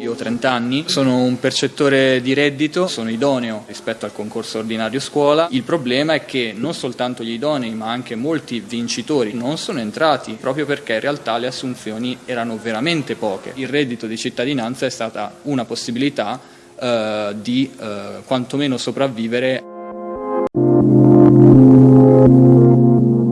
Io ho 30 anni, sono un percettore di reddito, sono idoneo rispetto al concorso ordinario scuola. Il problema è che non soltanto gli idonei, ma anche molti vincitori non sono entrati proprio perché in realtà le assunzioni erano veramente poche. Il reddito di cittadinanza è stata una possibilità eh, di eh, quantomeno sopravvivere.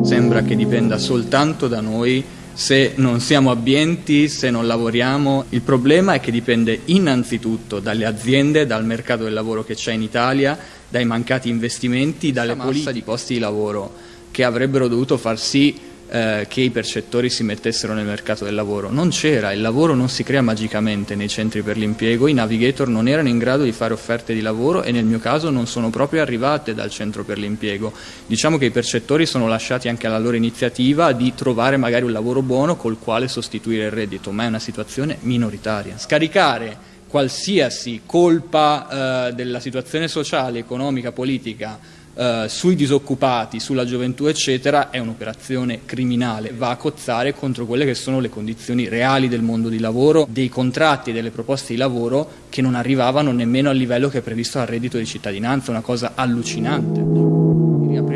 Sembra che dipenda soltanto da noi se non siamo abbienti, se non lavoriamo. Il problema è che dipende innanzitutto dalle aziende, dal mercato del lavoro che c'è in Italia, dai mancati investimenti, dalle massa di posti di lavoro che avrebbero dovuto far sì eh, che i percettori si mettessero nel mercato del lavoro. Non c'era, il lavoro non si crea magicamente nei centri per l'impiego, i navigator non erano in grado di fare offerte di lavoro e nel mio caso non sono proprio arrivate dal centro per l'impiego. Diciamo che i percettori sono lasciati anche alla loro iniziativa di trovare magari un lavoro buono col quale sostituire il reddito, ma è una situazione minoritaria. Scaricare qualsiasi colpa eh, della situazione sociale, economica, politica eh, sui disoccupati, sulla gioventù eccetera è un'operazione criminale, va a cozzare contro quelle che sono le condizioni reali del mondo di lavoro, dei contratti e delle proposte di lavoro che non arrivavano nemmeno al livello che è previsto dal reddito di cittadinanza, una cosa allucinante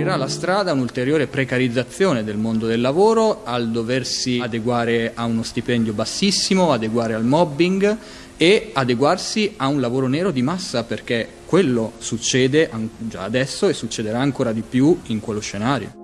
riaprirà la strada a un'ulteriore precarizzazione del mondo del lavoro, al doversi adeguare a uno stipendio bassissimo, adeguare al mobbing e adeguarsi a un lavoro nero di massa perché quello succede già adesso e succederà ancora di più in quello scenario.